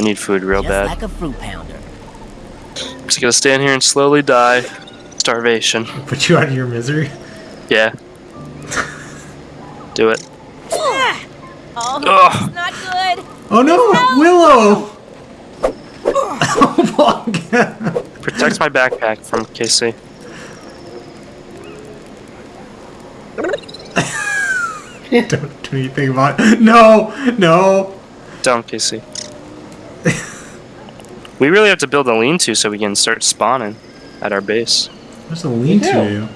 I need food real Just bad. like a fruit pounder. I'm just gonna stand here and slowly die. Starvation. Put you out of your misery. Yeah. Do it. Ah! Oh, Ugh. not good. Oh no, Willow! oh my god. Protects my backpack from KC. Don't do anything about it. No, no. Don't KC. We really have to build a lean-to so we can start spawning at our base. There's a lean to.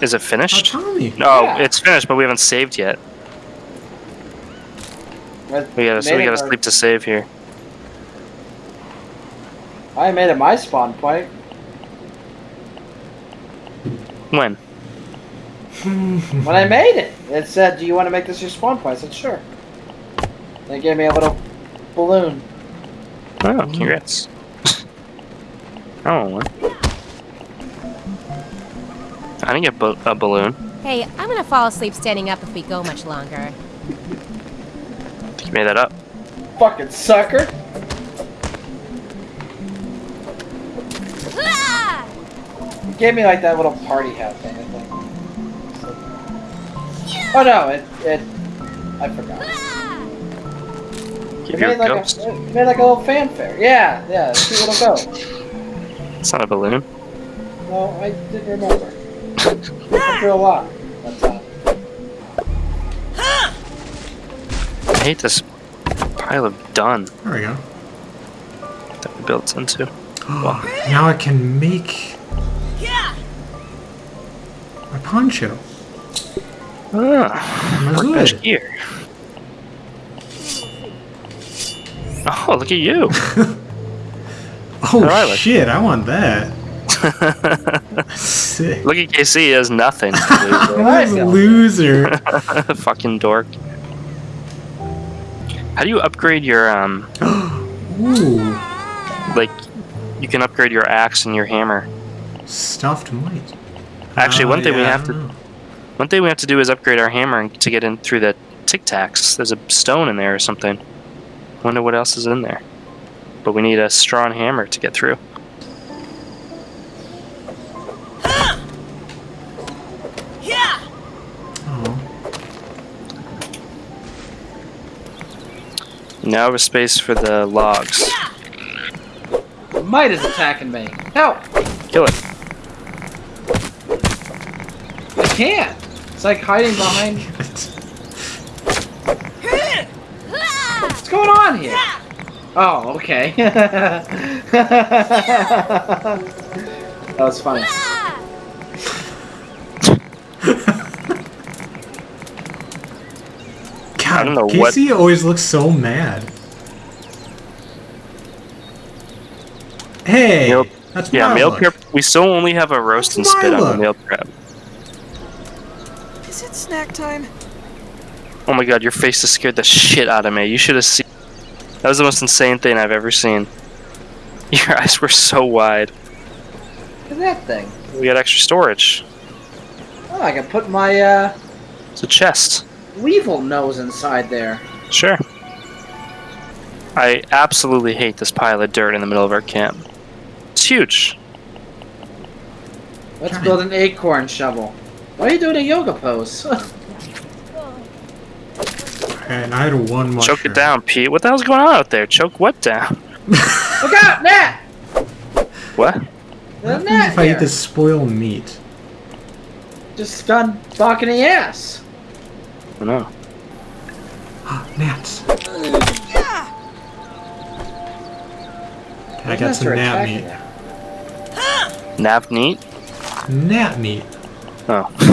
Is it Oh, finished? Tommy. No, Yeah. it's finished, but we haven't saved yet. We gotta, so we gotta sleep to save here. I made it my spawn point. When? When I made it, it said, "Do you want to make this your spawn point?" I said, "Sure." They gave me a little balloon. Oh, congrats. I want one. I didn't get bo- a balloon. Hey, I'm gonna fall asleep standing up if we go much longer. You made that up. Fucking sucker! Ah! It gave me like that little party hat thing. I think. Oh no! It it. I forgot. Ah! Keep made like ghost. a it made like a little fanfare. Yeah, yeah. Cute little ghost. It's not a balloon. No, I didn't remember. After a lot. One. I hate this pile of dun There we go. that we built into. now I can make my poncho. Ah, My fresh hood. Oh, look at you. Oh I like- shit! I want that. Sick. look at KC, he has nothing. I This feel? loser. Fucking dork. How do you upgrade your, um, Ooh, like, you can upgrade your axe and your hammer. stuffed might. Actually, Uh, one thing we yeah, I have to- know. One thing we have to do is upgrade our hammer to get in through the tic tacs. There's a stone in there or something. Wonder what else is in there. But we need a strong hammer to get through. Oh, Now we have space for the logs. The might is attacking me. Help! Kill it. I can't. It's like hiding behind. What's going on here? Oh, okay. that was funny. God, don't know what- Casey always looks so mad. Hey, Meal- that's Yeah, my meal look. prep. We still only have a roast and spit my on the look. meal prep. Is it snack time? Oh my god, your face just scared the shit out of me. You should have seen. That was the most insane thing I've ever seen. Your eyes were so wide. Look at that thing. We got extra storage. Oh, I can put my uh, It's a chest. weevil nose inside there. Sure. I absolutely hate this pile of dirt in the middle of our camp. It's huge. Let's build an acorn shovel. Why are you doing a yoga pose? And I had one mushroom. Choke it down, Pete. What the hell's going on out there? Choke what down? Look out, Nat! What? What happens gnat if I here. eat this spoiled meat? Just gone fucking the ass. I don't know. Ah, gnats. I got some nap gnat attacking meat. you. Nav neat? Gnat meat. Oh.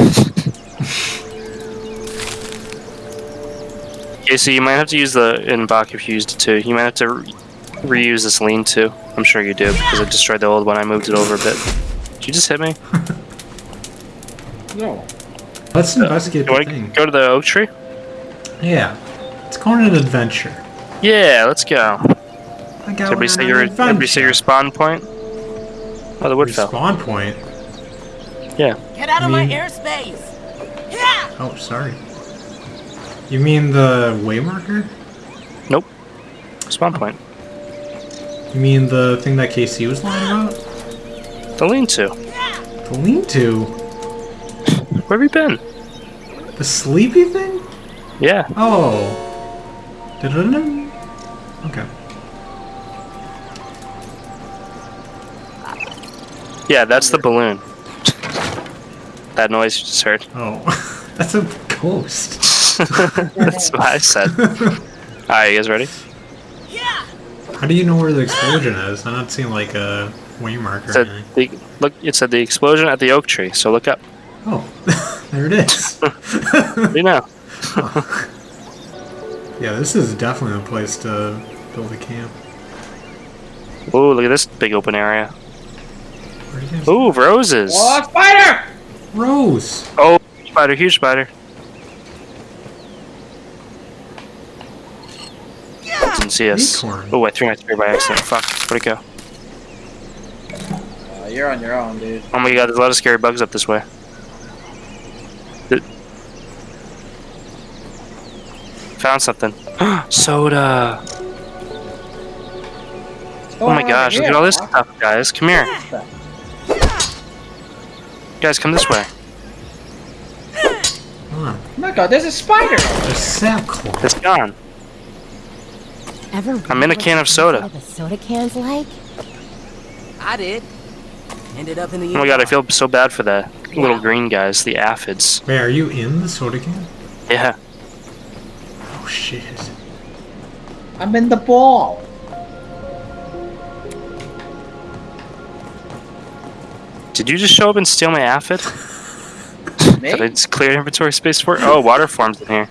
okay, so you might have to use the inbox if you used it too. You might have to re- reuse this lean too. I'm sure you do because I destroyed the old one. I moved it over a bit. Did you just hit me? No. Let's uh, investigate You the want thing. go to the oak tree? Yeah. It's going on an adventure. Yeah, let's go. I got Everybody one say your an everybody say your spawn point. Oh, the wood fell. Spawn point. Yeah. Get out of my mean- airspace! Oh, sorry. You mean the waymarker? Nope. Spawn point. You mean the thing that KC was lying about? The lean-to. The lean-to? Where have you been? The sleepy thing? Yeah. Oh. Okay. Yeah, that's the balloon. that noise you just heard. Oh. That's a ghost. that's what I said. Alright, you guys ready? Yeah. How do you know where the explosion is? I'm not seeing like a waymark It or said anything. the, look, it said the explosion at the oak tree, so look up. Oh, there it is. You know? yeah, this is definitely a place to build a camp. Ooh, look at this big open area. Where you guys- Ooh, roses! Oh, spider! Rose! Oh, spider, huge spider. Didn't see us. Acorn. Oh, I threw my spear by accident. Fuck, where'd it go? Uh, you're on your own, dude. Oh my god, there's a lot of scary bugs up this way. Th- Found something. Soda! Oh my gosh, look at all this stuff, guys. Come here. Guys, come this way. Come on. Oh my god, there's a spider! There's sap claw. It's gone. Ever I'm in a can of soda. inside of a soda can's like? I did. Ended up in the. Oh my god, I feel so bad for the little green guys, the aphids. Wait, are you in the soda can? Yeah. Oh shit. I'm in the ball. Did you just show up and steal my aphid? Me? That I just cleared inventory space for? Oh, water forms in here.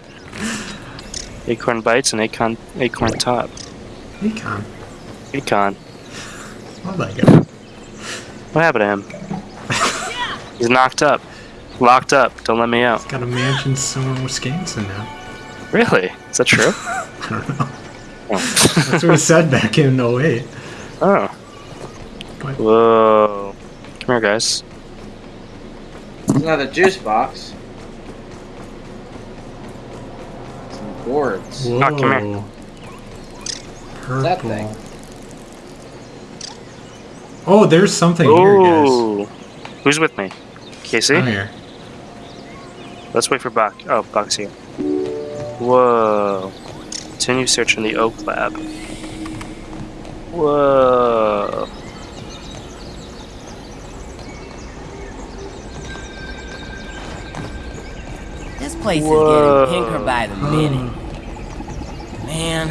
Acorn bites and acorn acorn top. Econ. Acorn. Oh my god. What happened to him? He's knocked up. Locked up. Don't let me out. Got a mansion somewhere with skins in Wisconsin now. Really? Is that true? I don't know. Oh. That's what it said back in 08. oh. What? Whoa. Come here, guys. There's another juice box. Gourds. Whoa. Oh, come here. Purple. That thing. Oh, there's something here, guys. Who's with me? Casey? Come here. Let's wait for Buck. Oh, Buck's here. Whoa. Continue searching the Oak Lab. Whoa. This place Whoa. is getting pinker by the minute. Man,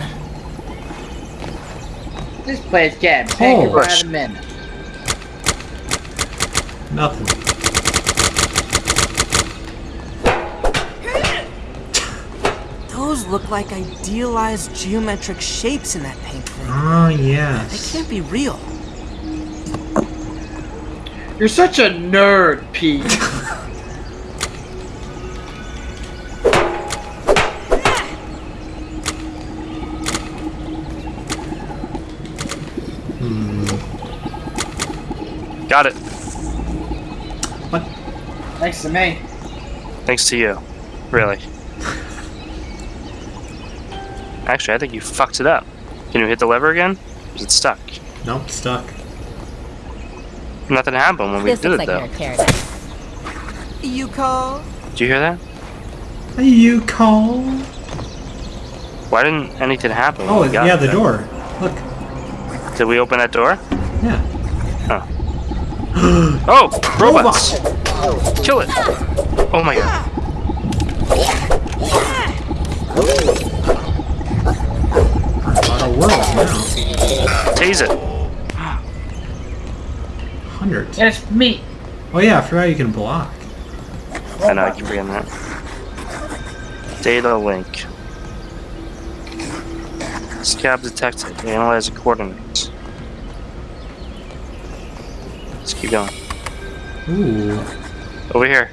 This place getting bigger Oh. by the minute. Nothing. those look like idealized geometric shapes in that paint thing. Ah, oh, yeah. They can't be real. You're such a nerd, Pete. Hmm. Got it. What? Thanks to me. Thanks to you. Really. Actually, I think you fucked it up. Can you hit the lever again? Is it stuck? Nope, stuck. Nothing happened when we did looks it, like though. you're in paradise. You call? Did you hear that? Are you cold? Why didn't anything happen? when Oh, we got yeah, the though? door. Look. Did we open that door? Yeah. Oh, oh! robots! Kill it! Oh my god. A lot of worlds now. Tase it. Hundreds. It's me. Oh, yeah, I forgot you can block. I know, I keep forgetting that. Data link. Scab detected. Analyze the coordinates. Let's keep going. Ooh. Over here.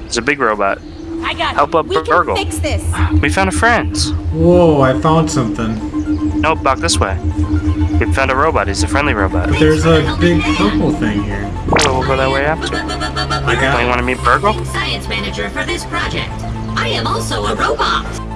There's a big robot. I got Help up We BURG.L. fix this. We found a friend. Whoa, I found something. Nope, back this way. We found a robot. He's a friendly robot. But there's a big purple thing here. So we'll go that way after. I got You got want to meet BURG.L? Science manager for this project. I am also a robot.